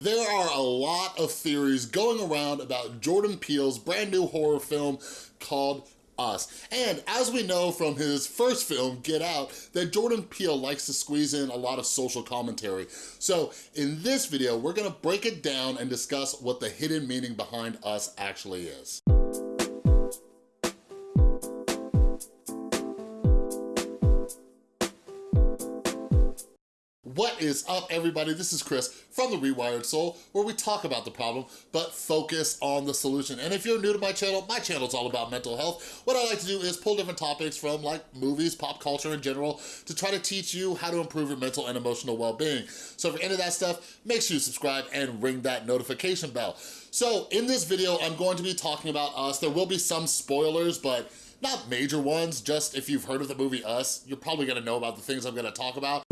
There are a lot of theories going around about Jordan Peele's brand new horror film called us. And as we know from his first film, Get Out, that Jordan Peele likes to squeeze in a lot of social commentary. So in this video, we're gonna break it down and discuss what the hidden meaning behind us actually is. What is up, everybody? This is Chris from The Rewired Soul, where we talk about the problem, but focus on the solution. And if you're new to my channel, my channel is all about mental health. What I like to do is pull different topics from like movies, pop culture in general, to try to teach you how to improve your mental and emotional well-being. So if you're into that stuff, make sure you subscribe and ring that notification bell. So in this video, I'm going to be talking about Us. There will be some spoilers, but not major ones, just if you've heard of the movie Us, you're probably gonna know about the things I'm gonna talk about.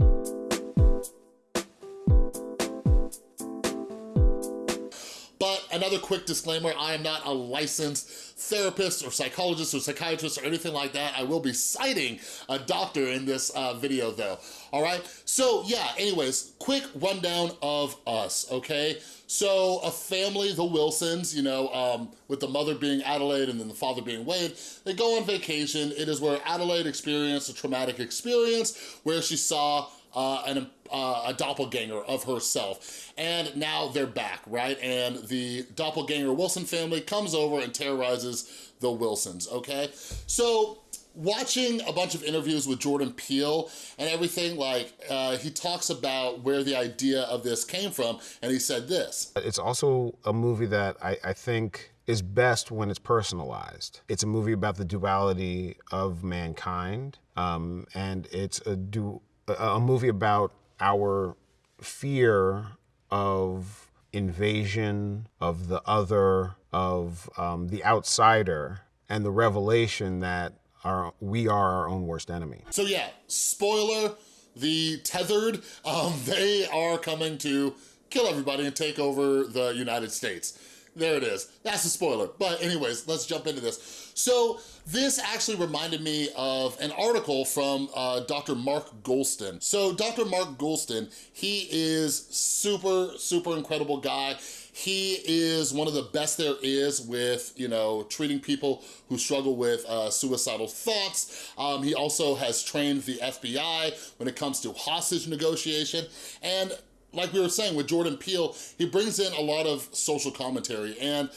Another quick disclaimer, I am not a licensed therapist or psychologist or psychiatrist or anything like that. I will be citing a doctor in this uh, video though, all right? So yeah, anyways, quick rundown of us, okay? So a family, the Wilsons, you know, um, with the mother being Adelaide and then the father being Wade, they go on vacation. It is where Adelaide experienced a traumatic experience where she saw uh, an, uh, a doppelganger of herself. And now they're back, right? And the doppelganger Wilson family comes over and terrorizes the Wilsons, okay? So watching a bunch of interviews with Jordan Peele and everything, like uh, he talks about where the idea of this came from, and he said this. It's also a movie that I, I think is best when it's personalized. It's a movie about the duality of mankind, um, and it's a du a movie about our fear of invasion, of the other, of um, the outsider, and the revelation that our, we are our own worst enemy. So yeah, spoiler, the tethered, um, they are coming to kill everybody and take over the United States. There it is. That's a spoiler. But anyways, let's jump into this. So this actually reminded me of an article from uh, Dr. Mark Goulston. So Dr. Mark Goulston, he is super, super incredible guy. He is one of the best there is with, you know, treating people who struggle with uh, suicidal thoughts. Um, he also has trained the FBI when it comes to hostage negotiation. And like we were saying with Jordan Peele, he brings in a lot of social commentary and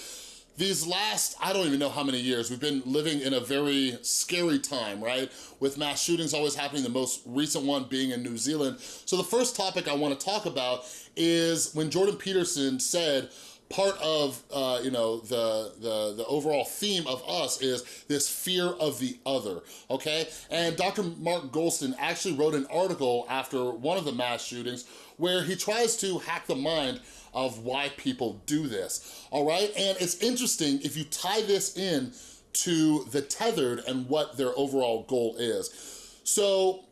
these last, I don't even know how many years, we've been living in a very scary time, right? With mass shootings always happening, the most recent one being in New Zealand. So the first topic I wanna talk about is when Jordan Peterson said, part of uh, you know the, the the overall theme of us is this fear of the other okay? And dr mark goulston actually wrote an article after one of the mass shootings where he tries to hack the mind of why people do this all right? And it's interesting if you tie this in to the tethered and what their overall goal is. So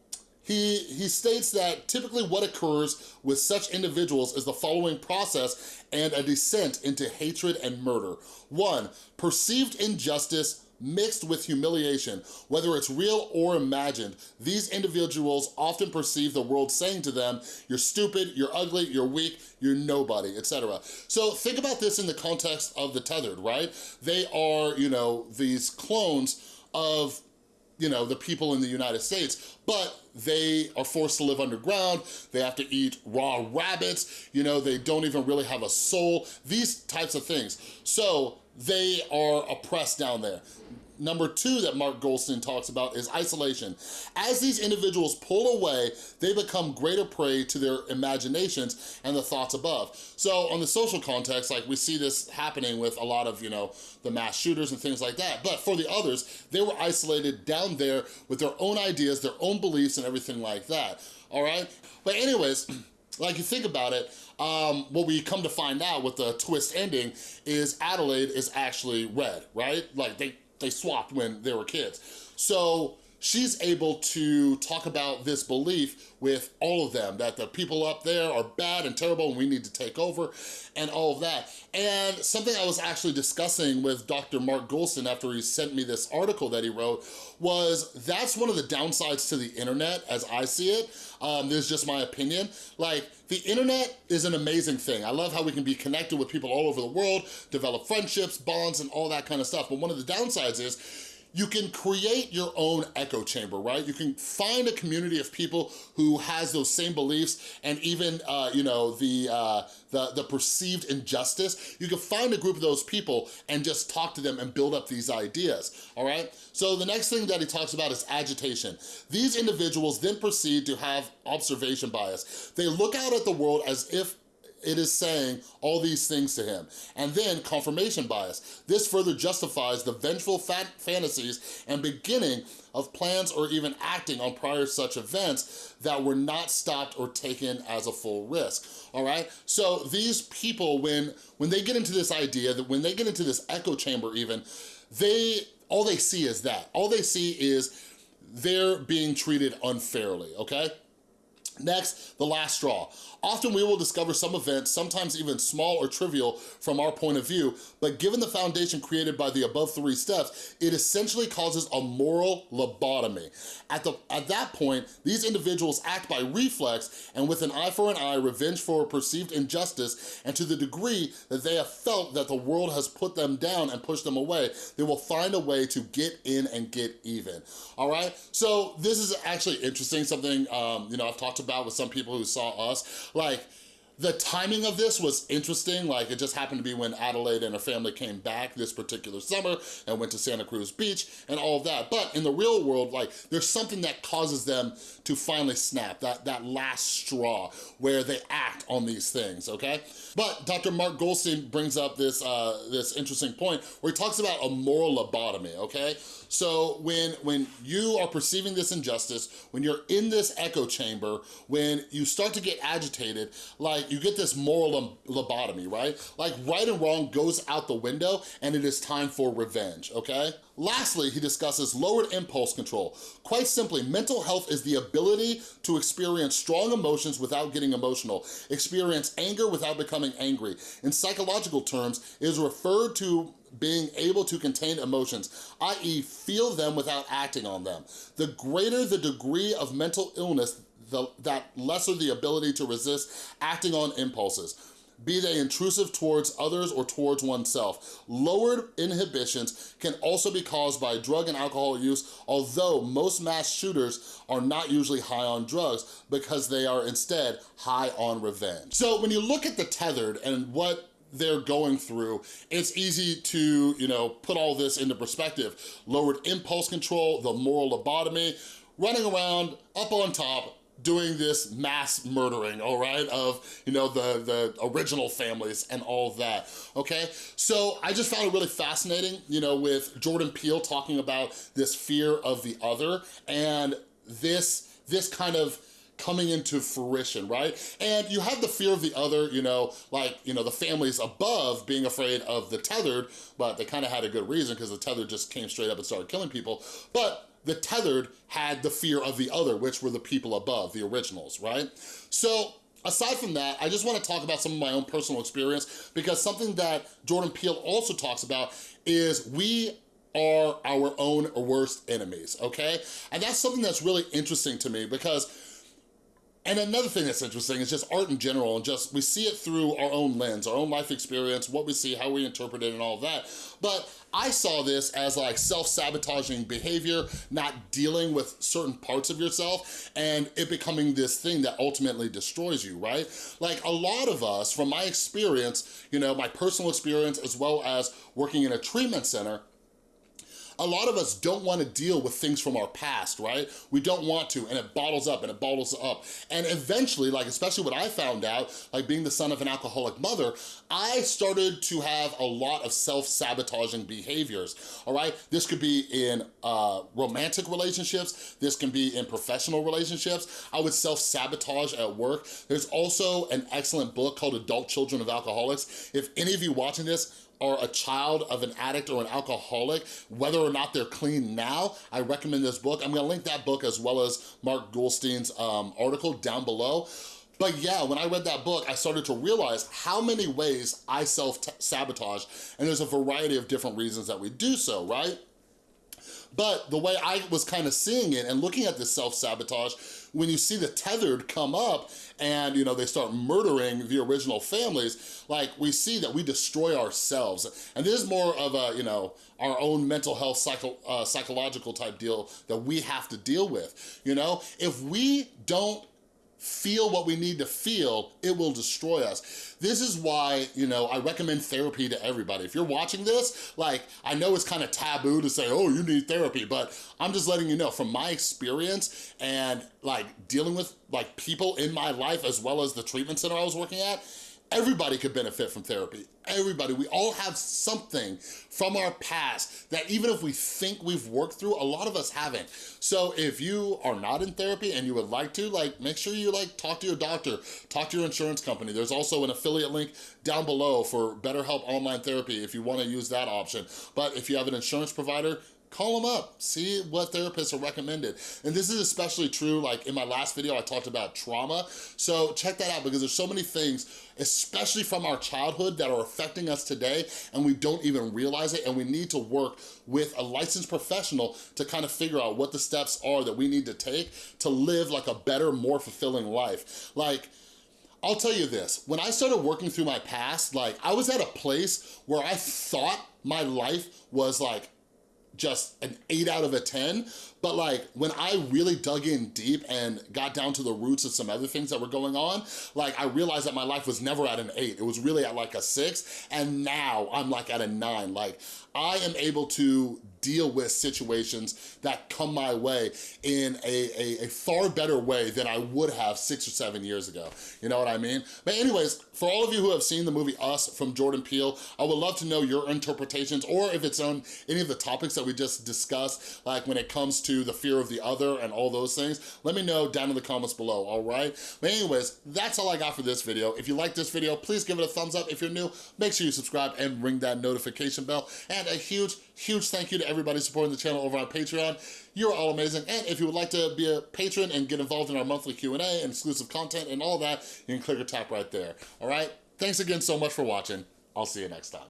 he, he states that typically what occurs with such individuals is the following process and a descent into hatred and murder. One, perceived injustice mixed with humiliation, whether it's real or imagined. These individuals often perceive the world saying to them, you're stupid, you're ugly, you're weak, you're nobody, etc. So think about this in the context of the tethered, right? They are, you know, these clones of you know, the people in the United States, but they are forced to live underground, they have to eat raw rabbits, you know, they don't even really have a soul, these types of things. So they are oppressed down there. Number two that Mark Goulston talks about is isolation. As these individuals pull away, they become greater prey to their imaginations and the thoughts above. So on the social context, like we see this happening with a lot of, you know, the mass shooters and things like that. But for the others, they were isolated down there with their own ideas, their own beliefs and everything like that, all right? But anyways, like you think about it, um, what we come to find out with the twist ending is Adelaide is actually red, right? Like they they swapped when they were kids. So she's able to talk about this belief with all of them, that the people up there are bad and terrible and we need to take over and all of that. And something I was actually discussing with Dr. Mark Goulston after he sent me this article that he wrote was that's one of the downsides to the internet as I see it. Um, this is just my opinion. Like, the internet is an amazing thing. I love how we can be connected with people all over the world, develop friendships, bonds, and all that kind of stuff. But one of the downsides is you can create your own echo chamber, right? You can find a community of people who has those same beliefs and even, uh, you know, the, uh, the, the perceived injustice. You can find a group of those people and just talk to them and build up these ideas, all right? So the next thing that he talks about is agitation. These individuals then proceed to have observation bias. They look out at the world as if it is saying all these things to him. And then confirmation bias. This further justifies the vengeful fantasies and beginning of plans or even acting on prior such events that were not stopped or taken as a full risk, all right? So these people, when, when they get into this idea, that when they get into this echo chamber even, they, all they see is that. All they see is they're being treated unfairly, okay? Next, the last straw. Often we will discover some events, sometimes even small or trivial from our point of view, but given the foundation created by the above three steps, it essentially causes a moral lobotomy. At, the, at that point, these individuals act by reflex and with an eye for an eye, revenge for a perceived injustice, and to the degree that they have felt that the world has put them down and pushed them away, they will find a way to get in and get even, all right? So this is actually interesting, something, um, you know, I've talked about with some people who saw us, like, the timing of this was interesting, like it just happened to be when Adelaide and her family came back this particular summer and went to Santa Cruz Beach and all of that. But in the real world, like there's something that causes them to finally snap, that, that last straw where they act on these things, okay? But Dr. Mark Goulston brings up this, uh, this interesting point where he talks about a moral lobotomy, okay? So when, when you are perceiving this injustice, when you're in this echo chamber, when you start to get agitated, like you get this moral lobotomy, right? Like right and wrong goes out the window and it is time for revenge, okay? Lastly, he discusses lowered impulse control. Quite simply, mental health is the ability to experience strong emotions without getting emotional, experience anger without becoming angry. In psychological terms, it is referred to being able to contain emotions, i.e. feel them without acting on them. The greater the degree of mental illness, the, that lesser the ability to resist acting on impulses be they intrusive towards others or towards oneself. Lowered inhibitions can also be caused by drug and alcohol use, although most mass shooters are not usually high on drugs because they are instead high on revenge. So when you look at the tethered and what they're going through, it's easy to, you know, put all this into perspective. Lowered impulse control, the moral lobotomy, running around up on top, doing this mass murdering, all right, of, you know, the, the original families and all that, okay? So I just found it really fascinating, you know, with Jordan Peele talking about this fear of the other and this, this kind of coming into fruition, right? And you have the fear of the other, you know, like, you know, the families above being afraid of the tethered, but they kind of had a good reason because the tethered just came straight up and started killing people. But the tethered had the fear of the other, which were the people above, the originals, right? So Aside from that, I just wanna talk about some of my own personal experience because something that Jordan Peele also talks about is we are our own worst enemies, okay? And that's something that's really interesting to me because and another thing that's interesting is just art in general and just, we see it through our own lens, our own life experience, what we see, how we interpret it and all that. But I saw this as like self-sabotaging behavior, not dealing with certain parts of yourself and it becoming this thing that ultimately destroys you, right? Like a lot of us, from my experience, you know, my personal experience as well as working in a treatment center, a lot of us don't wanna deal with things from our past, right? We don't want to, and it bottles up and it bottles up. And eventually, like especially what I found out, like being the son of an alcoholic mother, I started to have a lot of self-sabotaging behaviors, all right? This could be in uh, romantic relationships, this can be in professional relationships. I would self-sabotage at work. There's also an excellent book called Adult Children of Alcoholics. If any of you watching this are a child of an addict or an alcoholic, whether or not they're clean now, I recommend this book. I'm gonna link that book as well as Mark Goulston's um, article down below. But yeah, when I read that book, I started to realize how many ways I self-sabotage, and there's a variety of different reasons that we do so, right? But the way I was kind of seeing it and looking at this self-sabotage, when you see the tethered come up and you know they start murdering the original families, like we see that we destroy ourselves. And this is more of a, you know, our own mental health psycho, uh, psychological type deal that we have to deal with, you know? If we don't feel what we need to feel, it will destroy us. This is why, you know, I recommend therapy to everybody. If you're watching this, like, I know it's kind of taboo to say, oh, you need therapy, but I'm just letting you know from my experience and like dealing with like people in my life as well as the treatment center I was working at, Everybody could benefit from therapy. Everybody, we all have something from our past that even if we think we've worked through, a lot of us haven't. So if you are not in therapy and you would like to, like make sure you like talk to your doctor, talk to your insurance company. There's also an affiliate link down below for BetterHelp Online Therapy if you wanna use that option. But if you have an insurance provider, call them up, see what therapists are recommended. And this is especially true, like in my last video, I talked about trauma. So check that out because there's so many things, especially from our childhood that are affecting us today and we don't even realize it. And we need to work with a licensed professional to kind of figure out what the steps are that we need to take to live like a better, more fulfilling life. Like, I'll tell you this, when I started working through my past, like I was at a place where I thought my life was like just an eight out of a 10. But like when I really dug in deep and got down to the roots of some other things that were going on, like I realized that my life was never at an eight. It was really at like a six. And now I'm like at a nine. Like I am able to deal with situations that come my way in a, a, a, far better way than I would have six or seven years ago. You know what I mean? But anyways, for all of you who have seen the movie Us from Jordan Peele, I would love to know your interpretations or if it's on any of the topics that we just discussed, like when it comes to the fear of the other and all those things, let me know down in the comments below, all right? But anyways, that's all I got for this video. If you like this video, please give it a thumbs up. If you're new, make sure you subscribe and ring that notification bell. And a huge, huge thank you to everybody supporting the channel over on Patreon. You're all amazing. And if you would like to be a patron and get involved in our monthly Q&A and exclusive content and all that, you can click or tap right there, all right? Thanks again so much for watching. I'll see you next time.